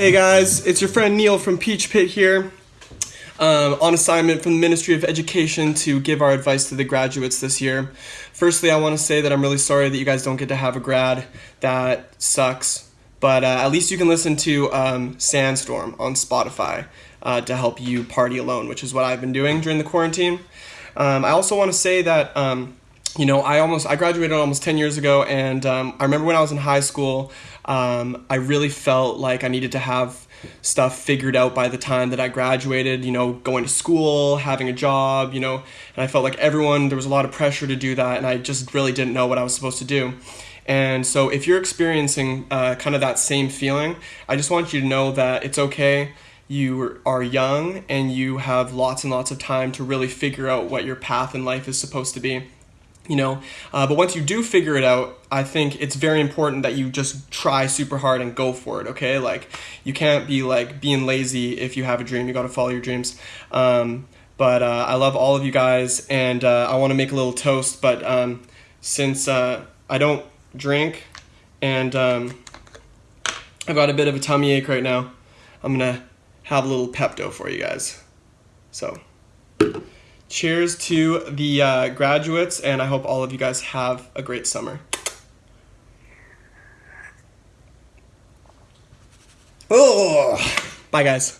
Hey guys, it's your friend Neil from Peach Pit here. Um, on assignment from the Ministry of Education to give our advice to the graduates this year. Firstly, I want to say that I'm really sorry that you guys don't get to have a grad. That sucks. But uh, at least you can listen to um, Sandstorm on Spotify uh, to help you party alone, which is what I've been doing during the quarantine. Um, I also want to say that um, you know, I almost I graduated almost ten years ago, and um, I remember when I was in high school, um, I really felt like I needed to have stuff figured out by the time that I graduated. You know, going to school, having a job, you know, and I felt like everyone there was a lot of pressure to do that, and I just really didn't know what I was supposed to do. And so, if you're experiencing uh, kind of that same feeling, I just want you to know that it's okay you are young and you have lots and lots of time to really figure out what your path in life is supposed to be you know? Uh, but once you do figure it out i think it's very important that you just try super hard and go for it okay? Like you can't be like being lazy if you have a dream. You got to follow your dreams. Um, but uh, i love all of you guys and uh, i want to make a little toast but um, since uh, i don't drink and um, i've got a bit of a tummy ache right now i'm gonna have a little pepto for you guys. So cheers to the uh, graduates, and I hope all of you guys have a great summer. Oh, bye, guys.